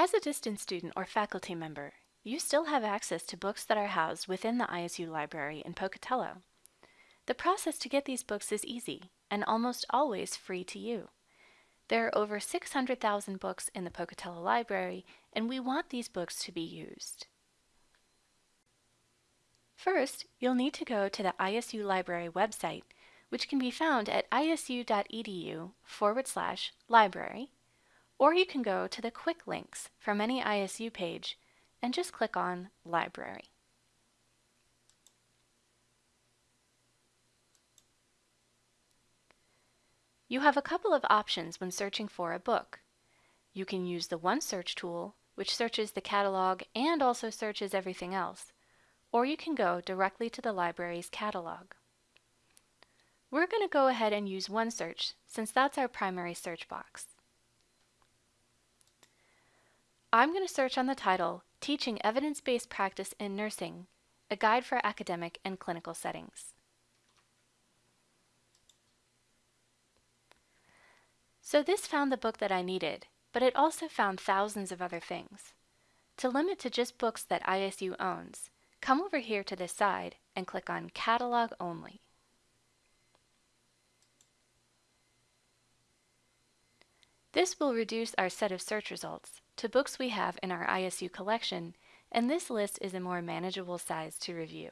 As a distance student or faculty member, you still have access to books that are housed within the ISU library in Pocatello. The process to get these books is easy and almost always free to you. There are over 600,000 books in the Pocatello Library, and we want these books to be used. First, you'll need to go to the ISU Library website, which can be found at isu.edu forward slash library, or you can go to the quick links from any ISU page and just click on Library. You have a couple of options when searching for a book. You can use the OneSearch tool, which searches the catalog and also searches everything else, or you can go directly to the library's catalog. We're going to go ahead and use OneSearch since that's our primary search box. I'm going to search on the title Teaching Evidence-Based Practice in Nursing, a Guide for Academic and Clinical Settings. So this found the book that I needed, but it also found thousands of other things. To limit to just books that ISU owns, come over here to this side and click on Catalog Only. This will reduce our set of search results to books we have in our ISU collection, and this list is a more manageable size to review.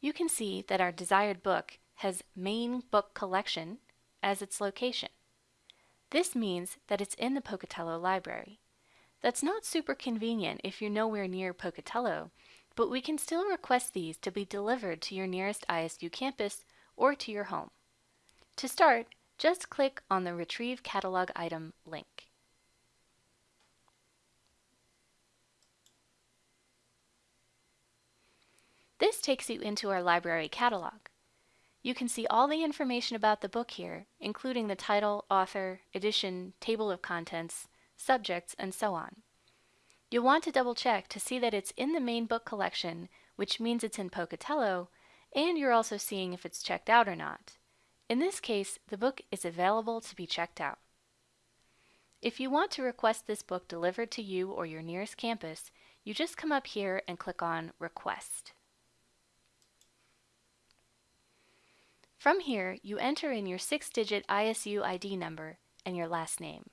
You can see that our desired book has Main Book Collection as its location. This means that it's in the Pocatello Library. That's not super convenient if you're nowhere near Pocatello, but we can still request these to be delivered to your nearest ISU campus or to your home. To start, just click on the Retrieve Catalog Item link. This takes you into our library catalog. You can see all the information about the book here, including the title, author, edition, table of contents, subjects, and so on. You'll want to double check to see that it's in the main book collection, which means it's in Pocatello, and you're also seeing if it's checked out or not. In this case, the book is available to be checked out. If you want to request this book delivered to you or your nearest campus, you just come up here and click on Request. From here, you enter in your six-digit ISU ID number and your last name.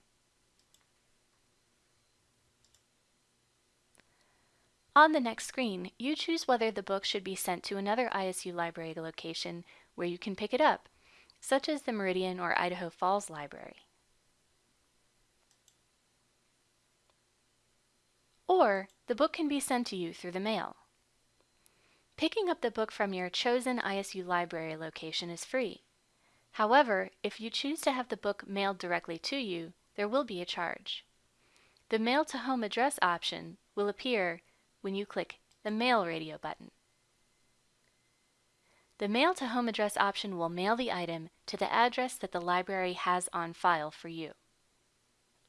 On the next screen, you choose whether the book should be sent to another ISU library location where you can pick it up, such as the Meridian or Idaho Falls Library. Or, the book can be sent to you through the mail. Picking up the book from your chosen ISU library location is free. However, if you choose to have the book mailed directly to you, there will be a charge. The Mail to Home Address option will appear when you click the Mail Radio button. The Mail to Home Address option will mail the item to the address that the library has on file for you.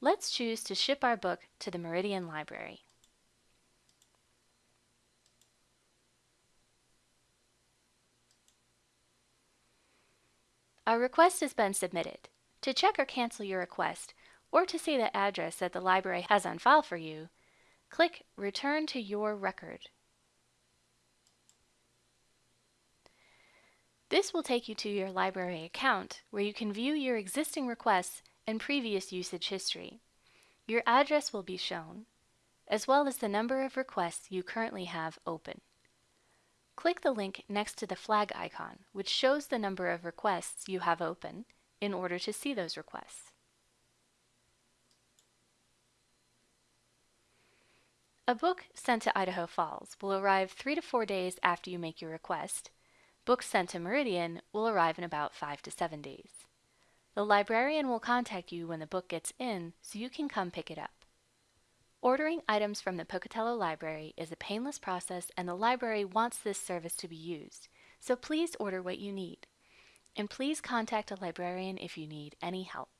Let's choose to ship our book to the Meridian Library. Our request has been submitted. To check or cancel your request, or to see the address that the library has on file for you, click Return to Your Record. This will take you to your library account, where you can view your existing requests and previous usage history. Your address will be shown, as well as the number of requests you currently have open. Click the link next to the flag icon, which shows the number of requests you have open in order to see those requests. A book sent to Idaho Falls will arrive three to four days after you make your request. Books sent to Meridian will arrive in about five to seven days. The librarian will contact you when the book gets in so you can come pick it up. Ordering items from the Pocatello Library is a painless process and the library wants this service to be used, so please order what you need. And please contact a librarian if you need any help.